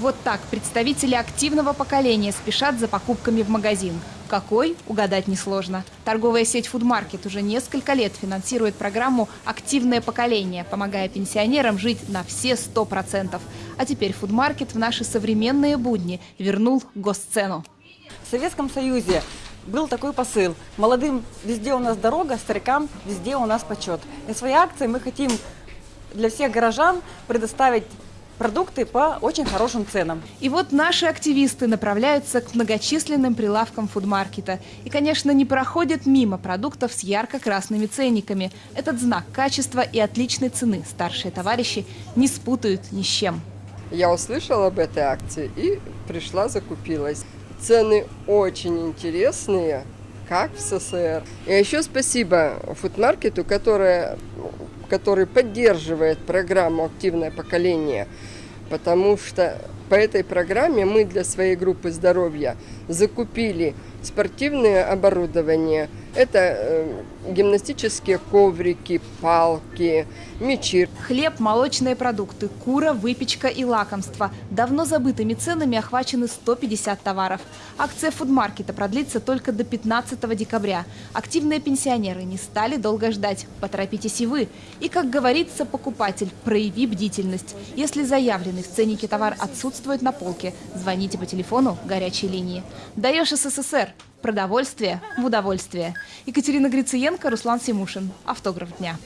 Вот так представители активного поколения спешат за покупками в магазин. Какой? Угадать несложно. Торговая сеть «Фудмаркет» уже несколько лет финансирует программу «Активное поколение», помогая пенсионерам жить на все 100%. А теперь «Фудмаркет» в наши современные будни вернул госцену. В Советском Союзе был такой посыл. Молодым везде у нас дорога, старикам везде у нас почет. И своей акцией мы хотим для всех горожан предоставить продукты по очень хорошим ценам. И вот наши активисты направляются к многочисленным прилавкам фудмаркета. И, конечно, не проходят мимо продуктов с ярко-красными ценниками. Этот знак качества и отличной цены старшие товарищи не спутают ни с чем. Я услышала об этой акции и пришла, закупилась. Цены очень интересные, как в СССР. И еще спасибо фудмаркету, которая, который поддерживает программу «Активное поколение», потому что по этой программе мы для своей группы здоровья закупили спортивное оборудование. Это э, гимнастические коврики, палки, мечи. Хлеб, молочные продукты, кура, выпечка и лакомства. Давно забытыми ценами охвачены 150 товаров. Акция фудмаркета продлится только до 15 декабря. Активные пенсионеры не стали долго ждать. Поторопитесь и вы. И, как говорится, покупатель, прояви бдительность. Если заявленный в ценнике товар отсутствует на полке, звоните по телефону горячей линии. Даешь СССР. Продовольствие в удовольствие. Екатерина Грициенко, Руслан Симушин. Автограф дня.